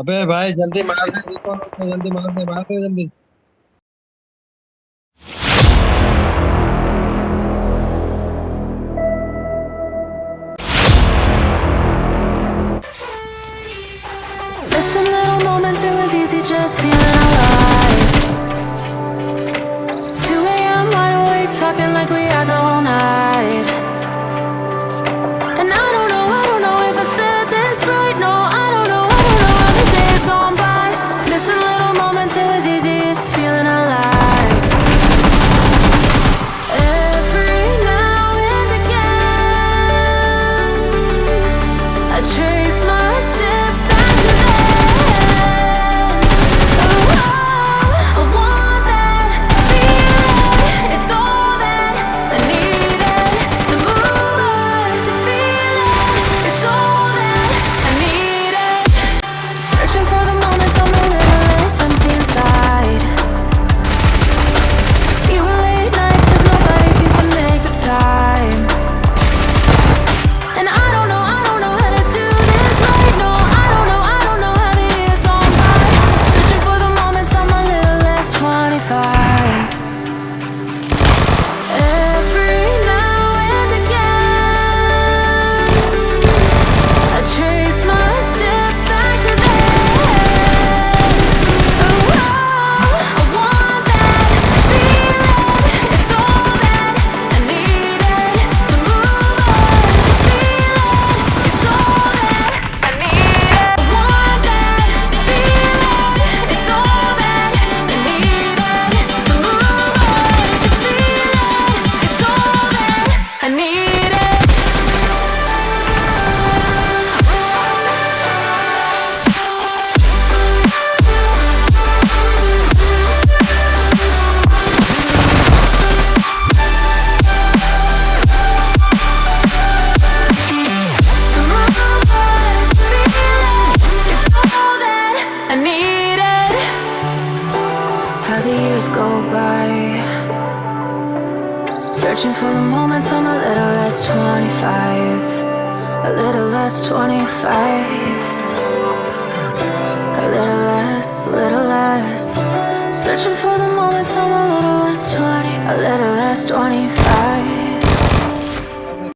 अबे भाई जल्दी मार दे जल्दी मार दे मार दे जल्दी। Little moments, it was easy just feeling alive. by. Searching for the moments I'm a little less 25 A little less 25 A little less, little less. Searching for the moments I'm a little less 20 A little less 25